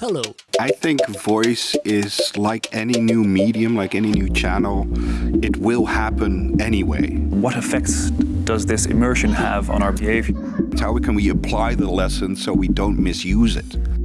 Hello. I think voice is like any new medium, like any new channel. It will happen anyway. What effects does this immersion have on our behavior? How can we apply the lesson so we don't misuse it?